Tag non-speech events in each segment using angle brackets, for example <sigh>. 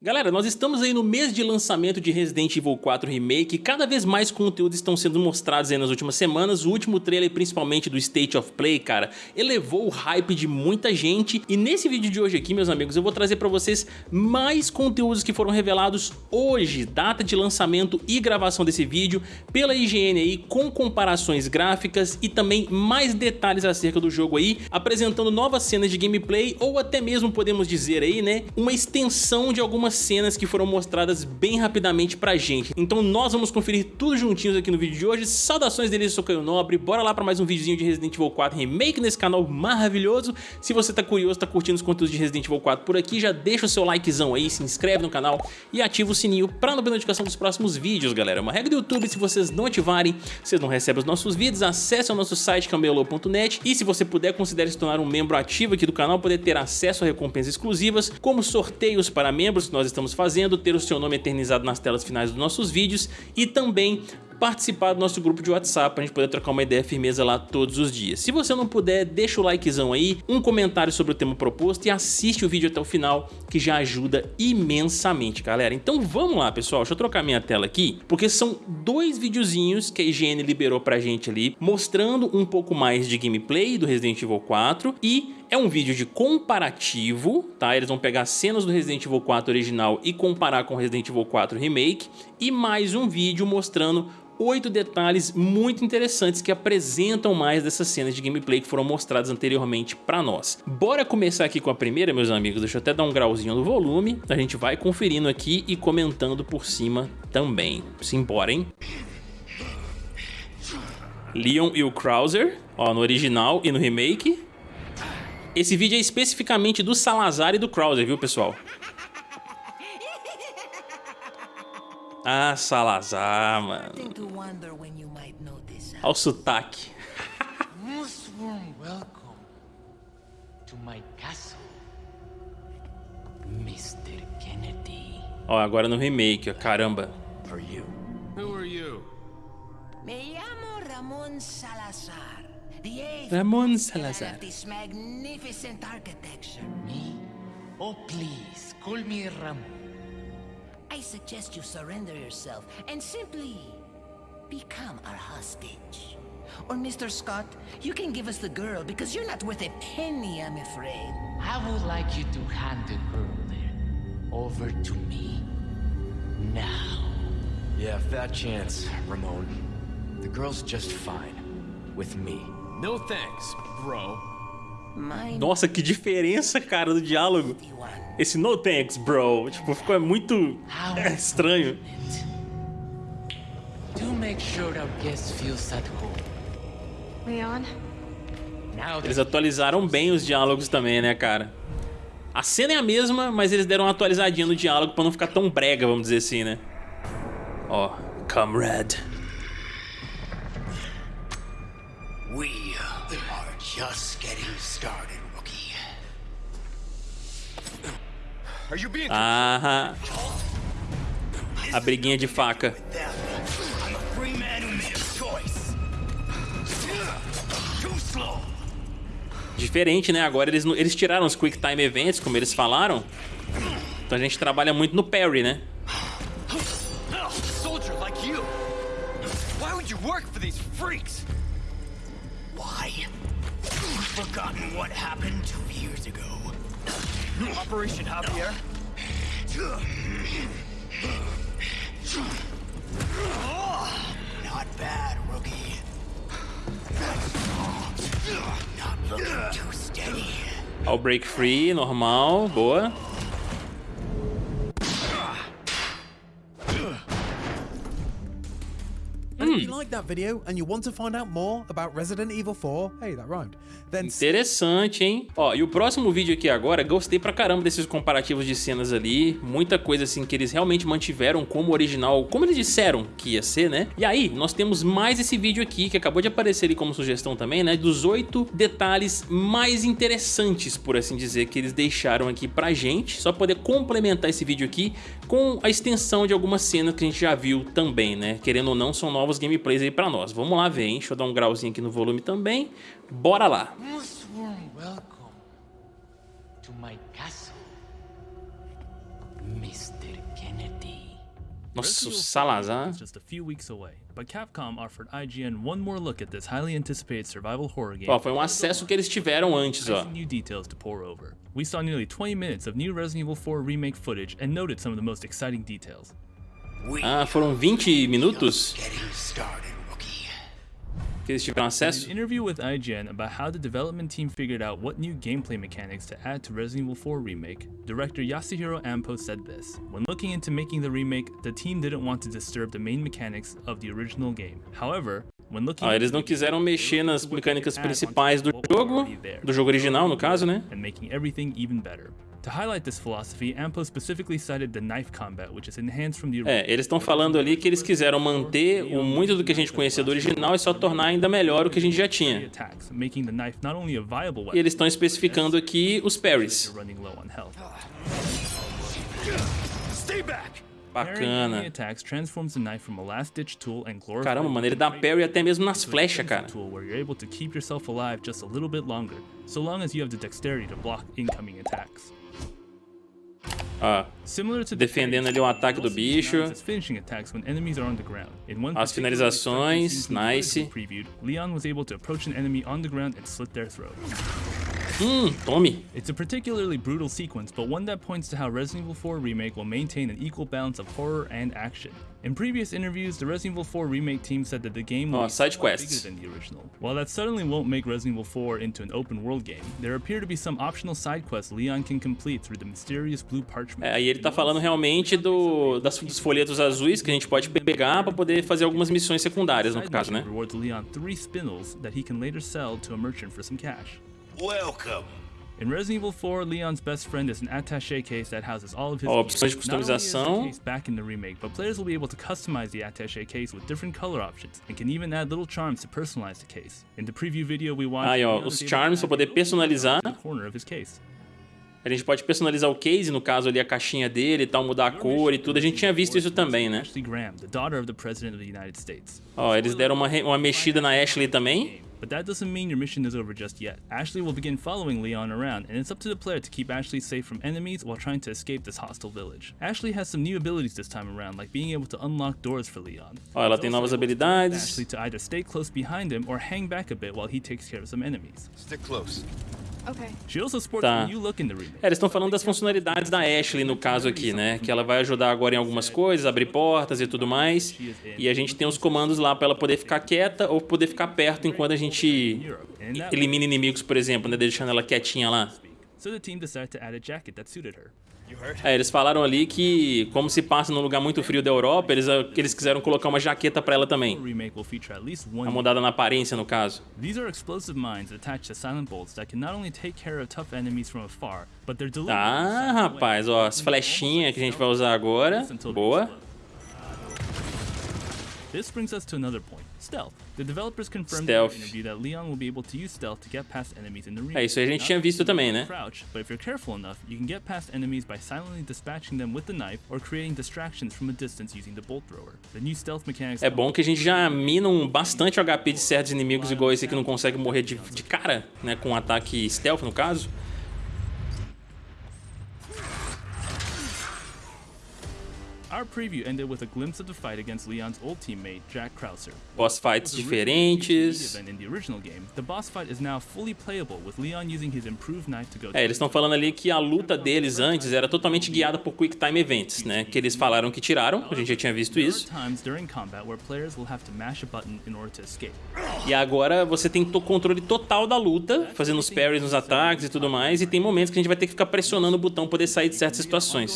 Galera, nós estamos aí no mês de lançamento de Resident Evil 4 Remake e cada vez mais conteúdos estão sendo mostrados aí nas últimas semanas. O último trailer, principalmente do State of Play, cara, elevou o hype de muita gente. E nesse vídeo de hoje aqui, meus amigos, eu vou trazer pra vocês mais conteúdos que foram revelados hoje, data de lançamento e gravação desse vídeo, pela IGN aí, com comparações gráficas e também mais detalhes acerca do jogo aí, apresentando novas cenas de gameplay ou até mesmo, podemos dizer aí, né, uma extensão de algumas algumas cenas que foram mostradas bem rapidamente pra gente. Então nós vamos conferir tudo juntinhos aqui no vídeo de hoje. Saudações deles, eu sou Caio Nobre, bora lá pra mais um videozinho de Resident Evil 4 Remake nesse canal maravilhoso. Se você tá curioso, tá curtindo os conteúdos de Resident Evil 4 por aqui, já deixa o seu likezão aí, se inscreve no canal e ativa o sininho pra não perder notificação dos próximos vídeos, galera. Uma regra do YouTube, se vocês não ativarem, vocês não recebem os nossos vídeos, acesse o nosso site camelô.net e se você puder, considere se tornar um membro ativo aqui do canal, poder ter acesso a recompensas exclusivas, como sorteios para membros, nós estamos fazendo, ter o seu nome eternizado nas telas finais dos nossos vídeos e também participar do nosso grupo de WhatsApp pra gente poder trocar uma ideia firmeza lá todos os dias. Se você não puder, deixa o likezão aí, um comentário sobre o tema proposto e assiste o vídeo até o final, que já ajuda imensamente, galera. Então vamos lá, pessoal, deixa eu trocar minha tela aqui, porque são dois videozinhos que a IGN liberou pra gente ali, mostrando um pouco mais de gameplay do Resident Evil 4 e é um vídeo de comparativo, tá? Eles vão pegar cenas do Resident Evil 4 original e comparar com Resident Evil 4 Remake e mais um vídeo mostrando oito detalhes muito interessantes que apresentam mais dessas cenas de gameplay que foram mostradas anteriormente pra nós. Bora começar aqui com a primeira, meus amigos, deixa eu até dar um grauzinho no volume, a gente vai conferindo aqui e comentando por cima também. Simbora, hein? Leon e o Krauser, ó, no original e no remake. Esse vídeo é especificamente do Salazar e do Krauser, viu, pessoal? Ah, Salazar, mano. Olha o sotaque. Most warm welcome to my castle, Mr. Kennedy. Ó, agora no remake, ó, caramba. Are you? Who are you? Me llamo Ramon Salazar. Ramon Salazar. This magnificent architecture. Me? Oh, please, call me Ramon. I suggest you surrender yourself and simply become our hostage. Or Mr. Scott, you can give us the girl because you're not worth a penny, I'm afraid. I would like you to hand the girl there over to me. Now. Yeah, fat chance, Ramon. The girl's just fine. With me. No thanks, bro. Nossa, que diferença, cara, do diálogo. Esse no thanks, bro. Tipo, ficou muito é, <laughs> estranho. Eles atualizaram bem os diálogos também, né, cara? A cena é a mesma, mas eles deram uma atualizadinha no diálogo pra não ficar tão brega, vamos dizer assim, né? Ó, comrade. Just getting started. Aham. A briguinha de faca. Diferente, né? Agora eles, eles tiraram os Quick Time Events, como eles falaram. Então a gente trabalha muito no parry, né? Forgotten what happened two years ago. Operation Javier? Not bad, rookie. Not looking too steady. I'll break free, normal, boa. Video and you want to find out more about Resident Evil 4, hey, that rhymed, then... Interessante, hein? Ó, e o próximo vídeo aqui agora, gostei pra caramba desses comparativos de cenas ali, muita coisa assim que eles realmente mantiveram como original, como eles disseram que ia ser, né? E aí, nós temos mais esse vídeo aqui, que acabou de aparecer ali como sugestão também, né? Dos oito detalhes mais interessantes, por assim dizer, que eles deixaram aqui pra gente, só poder complementar esse vídeo aqui com a extensão de algumas cenas que a gente já viu também, né? Querendo ou não, são novos gameplays aí pra nós. Vamos lá ver, hein? Deixa eu dar um grauzinho aqui no volume também. Bora lá! Nossa, o Salazar. just a few weeks away, but Capcom offered IGN one more look at this highly anticipated survival horror game. Ó, foi um acesso que eles tiveram antes, ó. New details to pour over. We saw nearly 20 minutes of new Resident Evil 4 remake footage and noted some of the most exciting details. Ah, foram 20 minutos Getting started, rookie. Que eles tiveram In an interview with IGN about how the development team figured out what new gameplay mechanics to add to Resident Evil 4 Remake, director Yasuhiro Ampo said this. When looking into making the remake, the team didn't want to disturb the main mechanics of the original game. However, when looking ah, Ó, eles não quiseram mexer nas mecânicas principais do jogo, do jogo original no caso, né? To highlight this philosophy, Ampo specifically cited the knife combat, which is enhanced from the É, eles estão falando ali que eles quiseram manter o muito do que a gente conhecia do original e só tornar ainda melhor o que a gente já tinha. E eles estão especificando aqui os parries. Bacana. Caramba, mano, ele dá parry até mesmo nas flechas, cara. You're able to keep yourself alive just a little bit longer, so long as you have the dexterity to block incoming attacks. Ó, Similar to Defendendo ali o ataque do bicho. As when enemies are on the ground. In one As finalizações, nice. previewed, Leon was able to approach an enemy on the ground and slit their throat. Hum, tome. It's a particularly brutal sequence, but one that points to how Resident Evil 4 Remake will maintain an equal balance of horror and action. In previous interviews, the Resident Evil 4 Remake team said that the game will Oh, be side somewhat quests. bigger than the original. While that certainly won't make Resident Evil 4 into an open world game, there appear to be some optional side quests Leon can complete through the mysterious blue parchment. É, aí ele tá falando realmente do, das, dos folhetos azuis que a gente pode pegar pra poder fazer algumas missões secundárias, no caso, né? rewards Leon three spindles that he can later sell to a merchant for some cash. Welcome. In Resident Evil 4, Leon's best friend is an attaché case that houses all of his gear. opções de customização. back in the remake, but players will be able to customize the attaché case with different color options and can even add little charms to personalize the case. In the preview video we watched, Aí, ó, os charms add poder personalizar. the corner of his case. A gente pode personalizar o case, no caso ali a caixinha dele e tal, mudar a cor e tudo. A gente tinha visto isso também, né? Ó, eles deram uma, uma mexida na Ashley também. But that doesn't mean your mission is over just yet. Ashley will begin following Leon around, and it's up to the player to keep Ashley safe from enemies while trying to escape this hostile village. Ashley has some new abilities this time around, like being able to unlock doors for Leon. Oh, Ó, ela She's tem also novas able habilidades. Ashley to either stay close behind him or hang back a bit while he takes care of some enemies. Stick close. Tá. É, eles estão falando das funcionalidades da Ashley no caso aqui, né? Que ela vai ajudar agora em algumas coisas, abrir portas e tudo mais. E a gente tem os comandos lá pra ela poder ficar quieta ou poder ficar perto enquanto a gente elimina inimigos, por exemplo, né? Deixando ela quietinha lá. So the team decided to add a jacket that suited her. É, eles falaram ali que, como se passa num lugar muito frio da Europa, eles, eles quiseram colocar uma jaqueta pra ela também. one mudada na aparência, no caso. Ah, rapaz, ó, as flechinhas que a gente vai usar agora. Boa. This brings us to another point. Stealth. The developers confirmed Stealth. in an interview that Leon will be able to use stealth to get past enemies in the remake. É, isso aí a gente Not tinha visto também, né? Crouch, but if you're careful enough, you can get past enemies by silently dispatching them with the knife or creating distractions from a distance using the bolt thrower. The new stealth mechanics É bom que a gente já mina um bastante HP de certos inimigos, igual esse que não consegue morrer de, de cara, né? Com um ataque stealth, no caso. Our preview ended with a glimpse of the fight against Leon's old teammate, Jack Krauser. Boss fights diferentes. event In the original game, the boss fight is now fully playable with Leon using his improved knife to go É, eles estão falando ali que a luta deles antes era totalmente guiada por Quick Time Events, né? Que eles falaram que tiraram, a gente já tinha visto isso. times during combat where players will have to mash a button in order to escape. E agora você tem to- controle total da luta, fazendo os parries nos ataques e tudo mais. E tem momentos que a gente vai ter que ficar pressionando o botão pra poder sair de certas situações.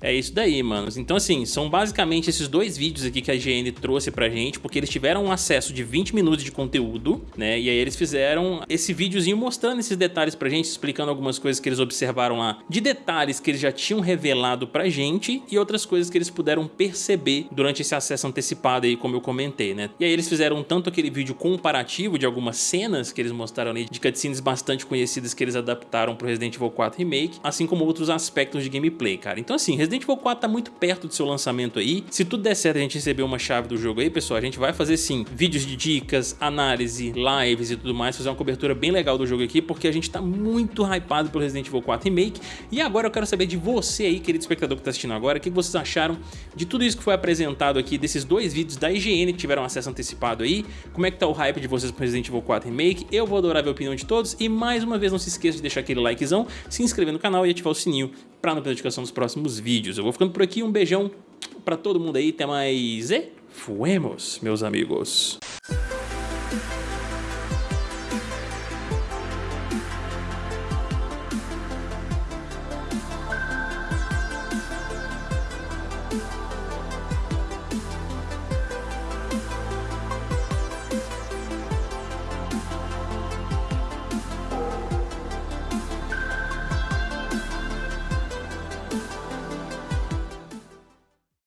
É isso daí, manos. Então, assim, são basicamente esses dois vídeos aqui que a IGN trouxe pra gente, porque eles tiveram um acesso de 20 minutos de conteúdo, né? E aí eles fizeram esse videozinho mostrando esses detalhes pra gente, explicando algumas coisas que eles observaram lá, de detalhes que eles já tinham revelado pra gente e outras coisas que eles puderam perceber durante esse acesso antecipado hypada aí, como eu comentei, né? E aí eles fizeram tanto aquele vídeo comparativo de algumas cenas que eles mostraram ali, de cutscenes bastante conhecidas que eles adaptaram pro Resident Evil 4 Remake, assim como outros aspectos de gameplay, cara. Então assim, Resident Evil 4 tá muito perto do seu lançamento aí. Se tudo der certo a gente receber uma chave do jogo aí, pessoal, a gente vai fazer sim vídeos de dicas, análise, lives e tudo mais, fazer uma cobertura bem legal do jogo aqui, porque a gente tá muito hypado pelo Resident Evil 4 Remake. E agora eu quero saber de você aí, querido espectador que tá assistindo agora, o que vocês acharam de tudo isso que foi apresentado aqui, desses dois vídeos da IGN que tiveram acesso antecipado aí, como é que tá o hype de vocês pro Resident Evil 4 Remake, eu vou adorar ver a opinião de todos, e mais uma vez não se esqueça de deixar aquele likezão, se inscrever no canal e ativar o sininho para não perder notificação dos próximos vídeos. Eu vou ficando por aqui, um beijão pra todo mundo aí, até mais e fuemos, meus amigos.